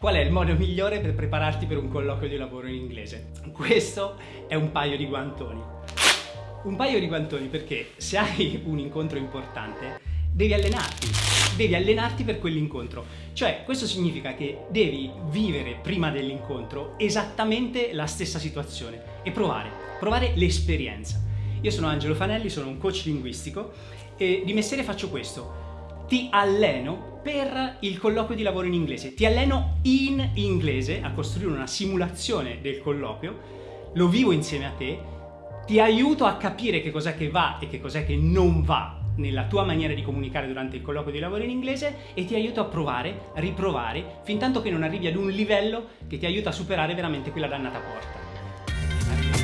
Qual è il modo migliore per prepararti per un colloquio di lavoro in inglese? Questo è un paio di guantoni. Un paio di guantoni perché se hai un incontro importante devi allenarti, devi allenarti per quell'incontro. Cioè, questo significa che devi vivere prima dell'incontro esattamente la stessa situazione e provare, provare l'esperienza. Io sono Angelo Fanelli, sono un coach linguistico e di mestiere faccio questo ti alleno per il colloquio di lavoro in inglese. Ti alleno in inglese a costruire una simulazione del colloquio, lo vivo insieme a te, ti aiuto a capire che cos'è che va e che cos'è che non va nella tua maniera di comunicare durante il colloquio di lavoro in inglese e ti aiuto a provare, riprovare, fin tanto che non arrivi ad un livello che ti aiuta a superare veramente quella dannata porta.